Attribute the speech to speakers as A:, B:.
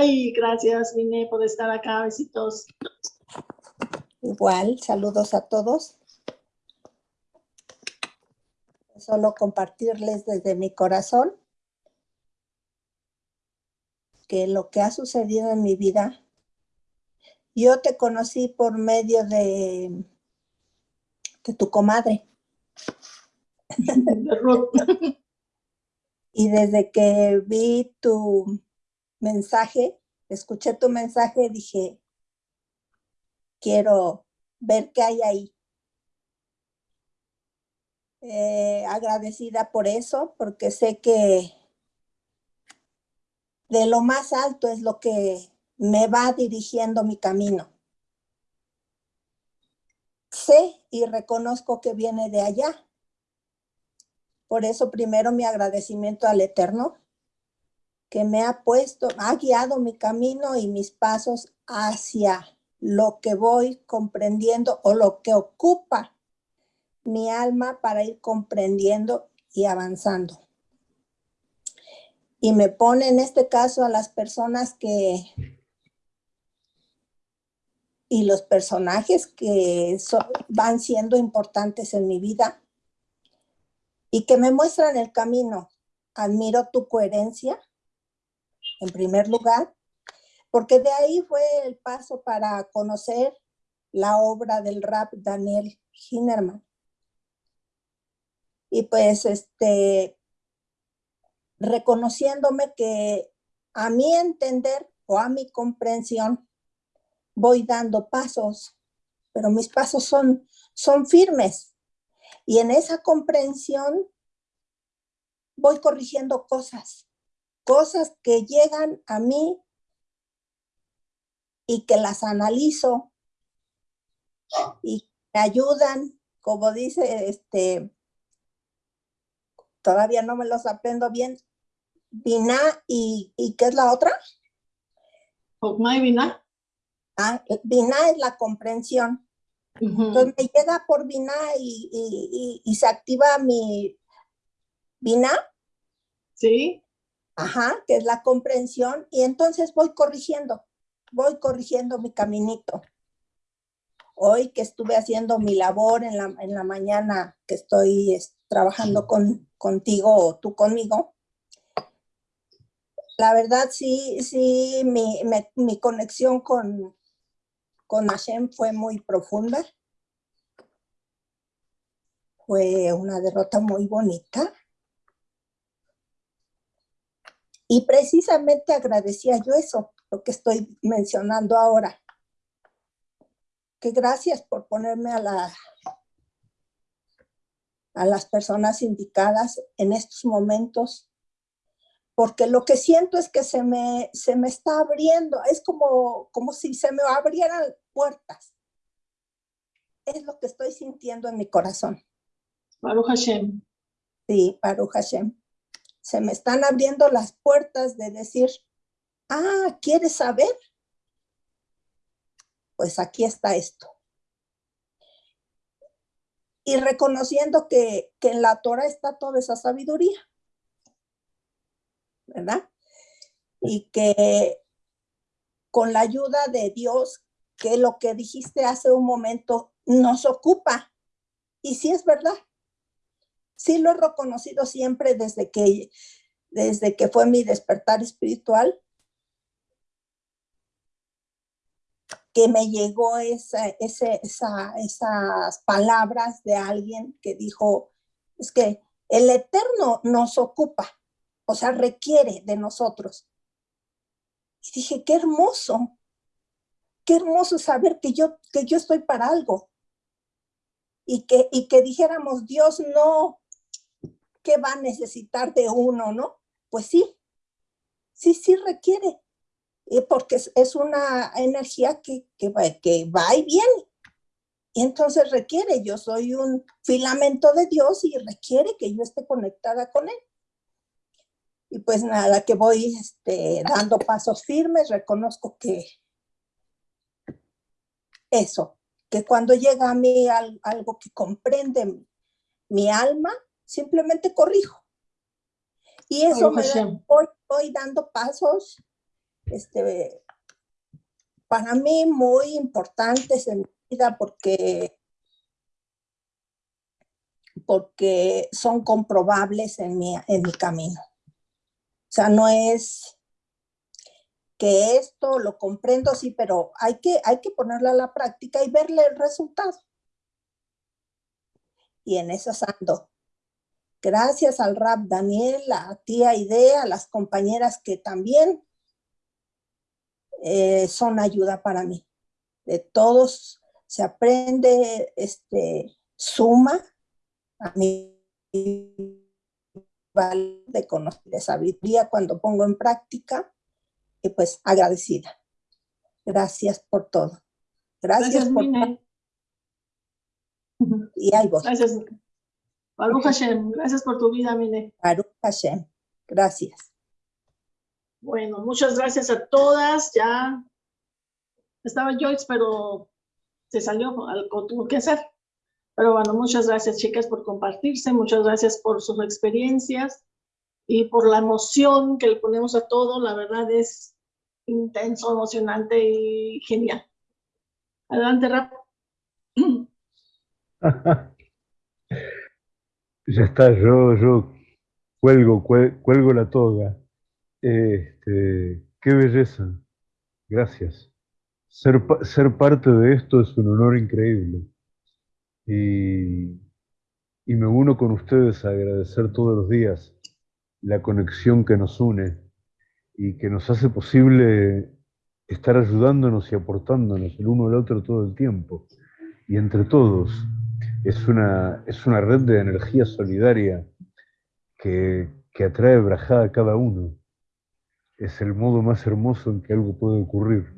A: Ay, gracias, Vine, por estar acá. Besitos.
B: Igual, saludos a todos. Solo compartirles desde mi corazón que lo que ha sucedido en mi vida, yo te conocí por medio de, de tu comadre. y desde que vi tu mensaje, escuché tu mensaje, dije, quiero ver qué hay ahí. Eh, agradecida por eso, porque sé que de lo más alto es lo que me va dirigiendo mi camino. Sé y reconozco que viene de allá. Por eso primero mi agradecimiento al Eterno, que me ha puesto, ha guiado mi camino y mis pasos hacia lo que voy comprendiendo o lo que ocupa mi alma para ir comprendiendo y avanzando. Y me pone en este caso a las personas que y los personajes que van siendo importantes en mi vida y que me muestran el camino. Admiro tu coherencia, en primer lugar, porque de ahí fue el paso para conocer la obra del rap Daniel Hinnerman. Y pues, este, reconociéndome que a mi entender o a mi comprensión, voy dando pasos, pero mis pasos son, son firmes. Y en esa comprensión voy corrigiendo cosas, cosas que llegan a mí y que las analizo y me ayudan, como dice, este, todavía no me los aprendo bien, Vina y, ¿y qué es la otra?
A: Y Vina.
B: Ah, Vina es la comprensión. Entonces me llega por Vina y, y, se activa mi Vina.
A: Sí.
B: Ajá, que es la comprensión, y entonces voy corrigiendo voy corrigiendo mi caminito. Hoy que estuve haciendo mi labor en la, en la mañana, que estoy trabajando con, contigo o tú conmigo, la verdad sí, sí, mi, mi conexión con, con Hashem fue muy profunda. Fue una derrota muy bonita. Y precisamente agradecía yo eso, lo que estoy mencionando ahora. Que gracias por ponerme a, la, a las personas indicadas en estos momentos, porque lo que siento es que se me, se me está abriendo, es como, como si se me abrieran puertas. Es lo que estoy sintiendo en mi corazón.
A: Baruch Hashem.
B: Sí, Baruch Hashem. Se me están abriendo las puertas de decir, Ah, ¿quieres saber? Pues aquí está esto. Y reconociendo que, que en la Torah está toda esa sabiduría. ¿Verdad? Y que con la ayuda de Dios, que lo que dijiste hace un momento nos ocupa. Y sí es verdad. Sí lo he reconocido siempre desde que, desde que fue mi despertar espiritual, que me llegó esas palabras de alguien que dijo, es que el Eterno nos ocupa, o sea, requiere de nosotros. Y dije, qué hermoso, qué hermoso saber que yo, que yo estoy para algo. Y que, y que dijéramos, Dios no, ¿qué va a necesitar de uno, no? Pues sí, sí, sí requiere porque es, una energía que, que, va, que va y viene. Y entonces requiere, yo soy un filamento de Dios y requiere que yo esté conectada con Él. Y pues nada, que voy este, dando pasos firmes, reconozco que eso, que cuando llega a mí algo que comprende mi alma, simplemente corrijo. Y eso me voy, voy dando pasos este, para mí muy importantes en mi vida porque, porque son comprobables en mi, en mi camino. O sea, no es que esto lo comprendo, sí, pero hay que, hay que ponerlo a la práctica y verle el resultado. Y en eso ando. Gracias al rap Daniel, a tía Idea, a las compañeras que también eh, son ayuda para mí. De todos se aprende, este, suma a mí de conocer, de sabiduría cuando pongo en práctica y pues agradecida. Gracias por todo. Gracias,
A: Gracias,
B: por
A: Mine.
B: y ahí voy.
A: Gracias. Baruch Hashem, gracias por tu vida, Mine.
B: Baruch Hashem. Gracias.
A: Bueno, muchas gracias a todas. Ya estaba Joyce, pero se salió, algo tuvo que hacer. Pero bueno, muchas gracias, chicas, por compartirse. Muchas gracias por sus experiencias y por la emoción que le ponemos a todo. La verdad es intenso, emocionante y genial. Adelante, Rap.
C: Ya está, yo, yo cuelgo, cuel- cuelgo la toga. Este, qué belleza. Gracias. Ser, ser parte de esto es un honor increíble. Y, y me uno con ustedes a agradecer todos los días la conexión que nos une y que nos hace posible estar ayudándonos y aportándonos el uno al otro todo el tiempo. Y entre todos es una, es una red de energía solidaria que, que atrae brajada a cada uno. Es el modo más hermoso en que algo puede ocurrir.